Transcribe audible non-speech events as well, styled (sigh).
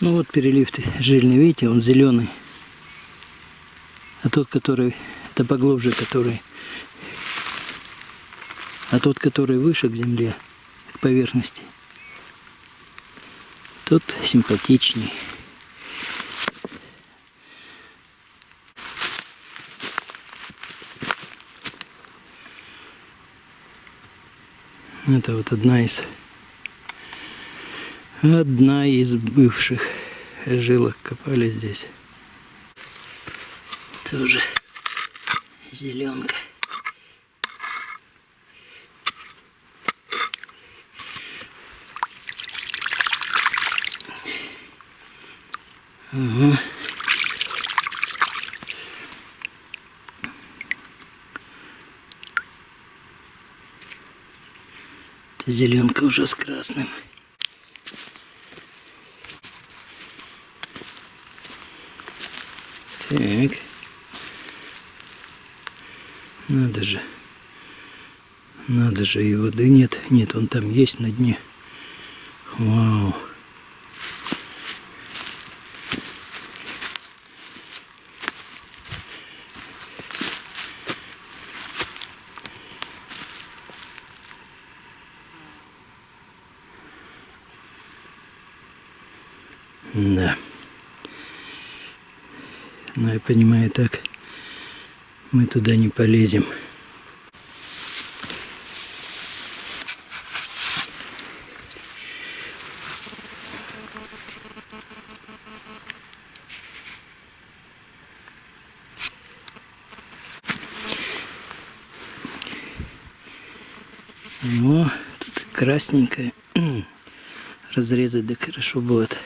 Ну вот перелив жирный, видите, он зеленый. А тот, который, это поглубже, который, а тот, который выше к земле, к поверхности, тот симпатичней. Это вот одна из одна из бывших жилок копали здесь. Тоже зеленка. Угу. Зеленка уже с красным. Так. Надо же. Надо же и воды нет. Нет, он там есть на дне. Вау. Да. Но я понимаю так, мы туда не полезем. О, тут красненькое. (clears throat) Разрезать да хорошо будет.